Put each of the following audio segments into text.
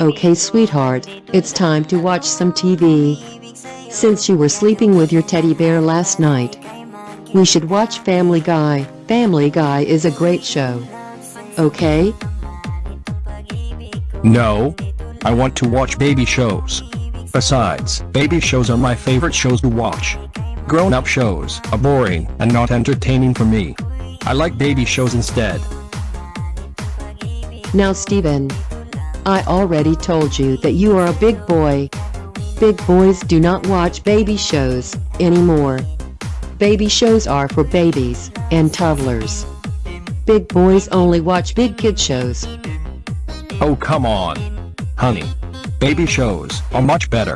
Okay sweetheart, it's time to watch some TV. Since you were sleeping with your teddy bear last night, we should watch Family Guy. Family Guy is a great show. Okay? No. I want to watch baby shows. Besides, baby shows are my favorite shows to watch. Grown-up shows are boring and not entertaining for me. I like baby shows instead. Now Steven. I already told you that you are a big boy. Big boys do not watch baby shows anymore. Baby shows are for babies and toddlers. Big boys only watch big kid shows. Oh come on. Honey. Baby shows are much better.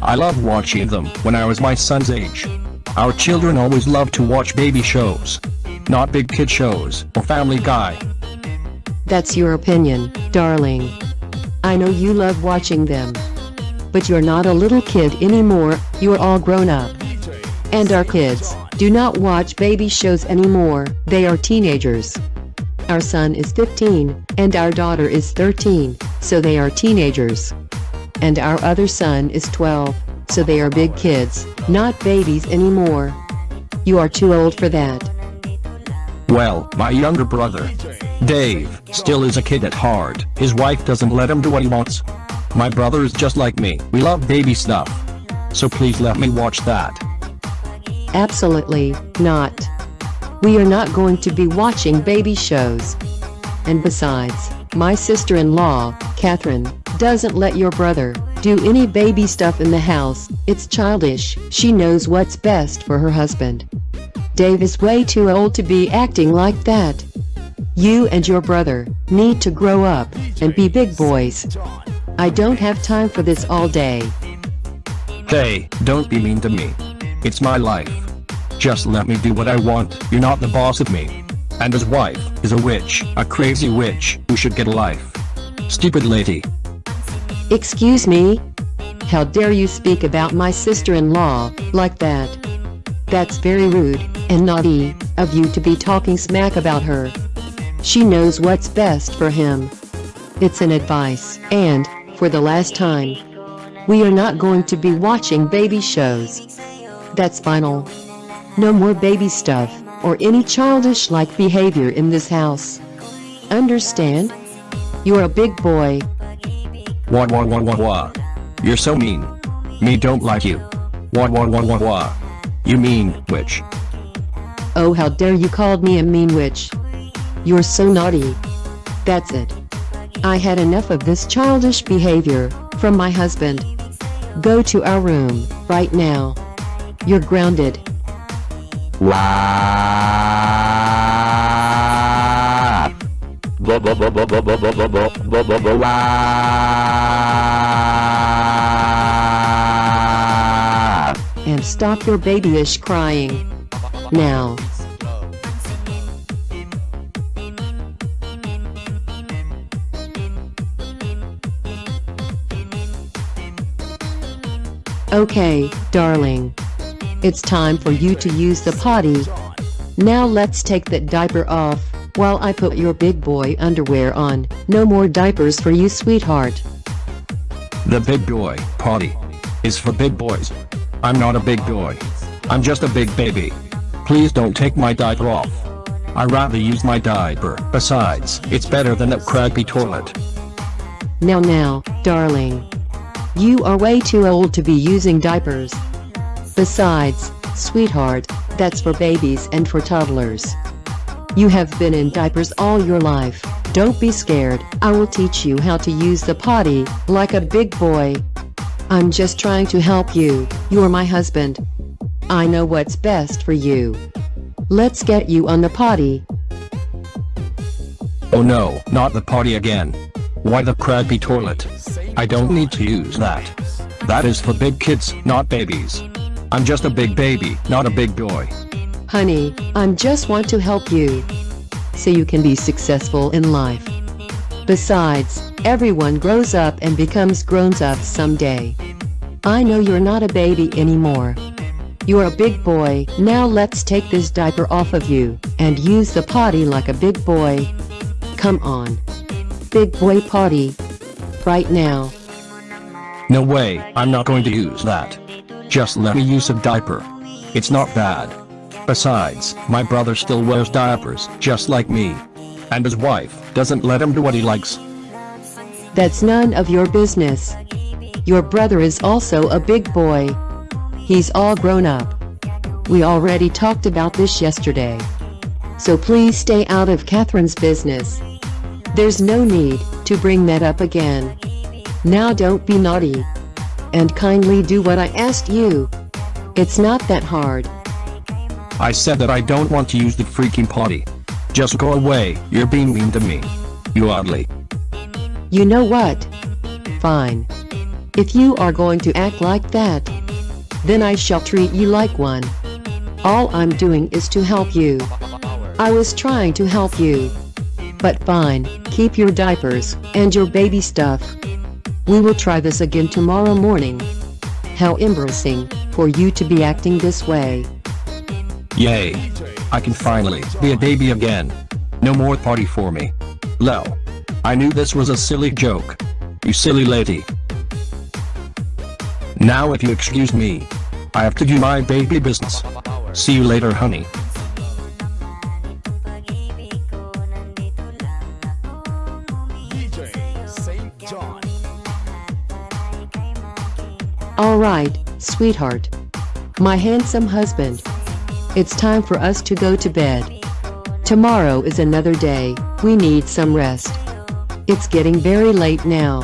I love watching them when I was my son's age. Our children always love to watch baby shows. Not big kid shows or Family Guy. That's your opinion, darling. I know you love watching them. But you're not a little kid anymore, you're all grown up. And our kids do not watch baby shows anymore, they are teenagers. Our son is 15, and our daughter is 13, so they are teenagers. And our other son is 12, so they are big kids, not babies anymore. You are too old for that. Well, my younger brother, Dave, still is a kid at heart. His wife doesn't let him do what he wants. My brother is just like me. We love baby stuff. So please let me watch that. Absolutely not. We are not going to be watching baby shows. And besides, my sister-in-law, Catherine, doesn't let your brother do any baby stuff in the house. It's childish. She knows what's best for her husband. Dave is way too old to be acting like that. You and your brother need to grow up and be big boys. I don't have time for this all day. Hey, don't be mean to me. It's my life. Just let me do what I want, you're not the boss of me. And his wife is a witch, a crazy witch, who should get a life. Stupid lady. Excuse me? How dare you speak about my sister-in-law like that? That's very rude and naughty of you to be talking smack about her. She knows what's best for him. It's an advice, and, for the last time, we are not going to be watching baby shows. That's final. No more baby stuff, or any childish-like behavior in this house. Understand? You're a big boy. Wah wah wah wah wah. You're so mean. Me don't like you. Wah wah wah wah wah. You mean, witch. Oh how dare you called me a mean witch. You're so naughty. That's it. I had enough of this childish behavior from my husband. Go to our room right now. You're grounded. And stop your babyish crying. Now. Okay, darling. It's time for you to use the potty. Now let's take that diaper off, while I put your big boy underwear on. No more diapers for you sweetheart. The big boy potty is for big boys. I'm not a big boy. I'm just a big baby. Please don't take my diaper off. I rather use my diaper. Besides, it's better than that crappy toilet. Now now, darling. You are way too old to be using diapers. Besides, sweetheart, that's for babies and for toddlers. You have been in diapers all your life. Don't be scared, I will teach you how to use the potty, like a big boy. I'm just trying to help you, you're my husband. I know what's best for you. Let's get you on the potty. Oh no, not the potty again. Why the crappy toilet? I don't need to use that. That is for big kids, not babies. I'm just a big baby, not a big boy. Honey, I'm just want to help you. So you can be successful in life. Besides, everyone grows up and becomes grown-up someday. I know you're not a baby anymore. You're a big boy, now let's take this diaper off of you, and use the potty like a big boy. Come on. Big boy potty. Right now. No way, I'm not going to use that. Just let me use a diaper. It's not bad. Besides, my brother still wears diapers, just like me. And his wife doesn't let him do what he likes. That's none of your business. Your brother is also a big boy. He's all grown up. We already talked about this yesterday. So please stay out of Catherine's business. There's no need to bring that up again. Now don't be naughty. And kindly do what I asked you. It's not that hard. I said that I don't want to use the freaking potty. Just go away, you're being mean to me. You ugly. You know what? Fine. If you are going to act like that, then I shall treat you like one. All I'm doing is to help you. I was trying to help you. But fine, keep your diapers and your baby stuff. We will try this again tomorrow morning. How embarrassing for you to be acting this way. Yay. I can finally be a baby again. No more party for me. Lel. I knew this was a silly joke. You silly lady. Now if you excuse me. I have to do my baby business. See you later honey. Alright, sweetheart. My handsome husband. It's time for us to go to bed. Tomorrow is another day, we need some rest. It's getting very late now.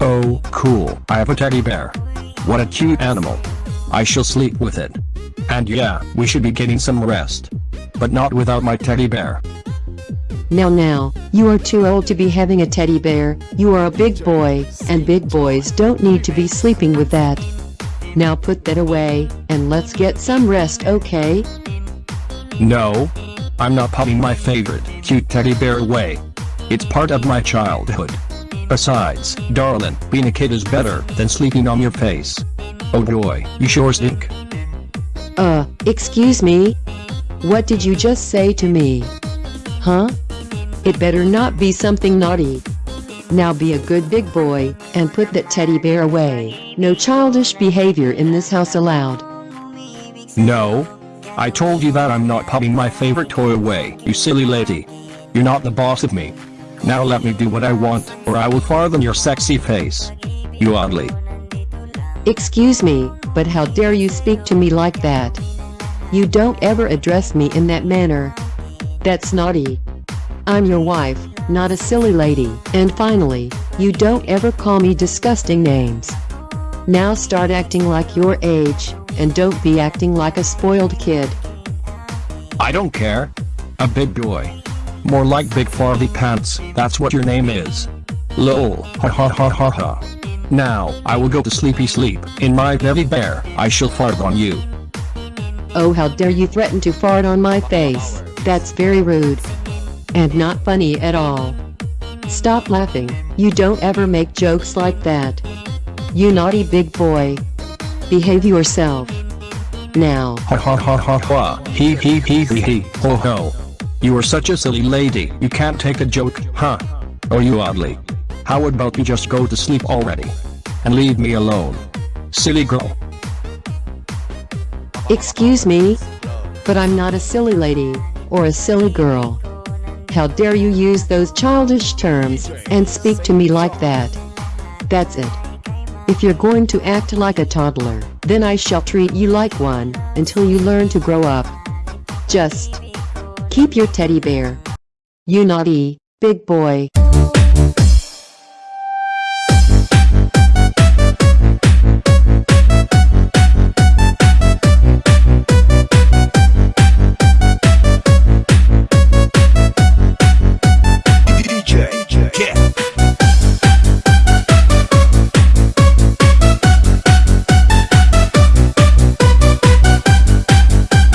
Oh, cool. I have a teddy bear. What a cute animal. I shall sleep with it. And yeah, we should be getting some rest. But not without my teddy bear. Now now, you are too old to be having a teddy bear, you are a big boy, and big boys don't need to be sleeping with that. Now put that away, and let's get some rest okay? No. I'm not putting my favorite cute teddy bear away. It's part of my childhood. Besides, darling, being a kid is better than sleeping on your face. Oh boy, you sure stink. Uh, excuse me? What did you just say to me? Huh? It better not be something naughty. Now be a good big boy, and put that teddy bear away. No childish behavior in this house allowed. No. I told you that I'm not putting my favorite toy away, you silly lady. You're not the boss of me. Now let me do what I want, or I will farthen your sexy face. You oddly. Excuse me, but how dare you speak to me like that? You don't ever address me in that manner. That's naughty. I'm your wife, not a silly lady. And finally, you don't ever call me disgusting names. Now start acting like your age, and don't be acting like a spoiled kid. I don't care. A big boy. More like Big Farley Pants, that's what your name is. Lol, ha ha ha ha ha. Now, I will go to sleepy sleep, in my teddy bear, I shall fart on you. Oh how dare you threaten to fart on my face, that's very rude. And not funny at all. Stop laughing, you don't ever make jokes like that. You naughty big boy. Behave yourself. Now. Ha ha ha ha ha, he he he he he, ho ho. You are such a silly lady, you can't take a joke, huh? Oh you oddly. How about you just go to sleep already? And leave me alone. Silly girl. Excuse me? But I'm not a silly lady, or a silly girl. How dare you use those childish terms, and speak to me like that? That's it. If you're going to act like a toddler, then I shall treat you like one, until you learn to grow up. Just keep your teddy bear. You naughty, big boy.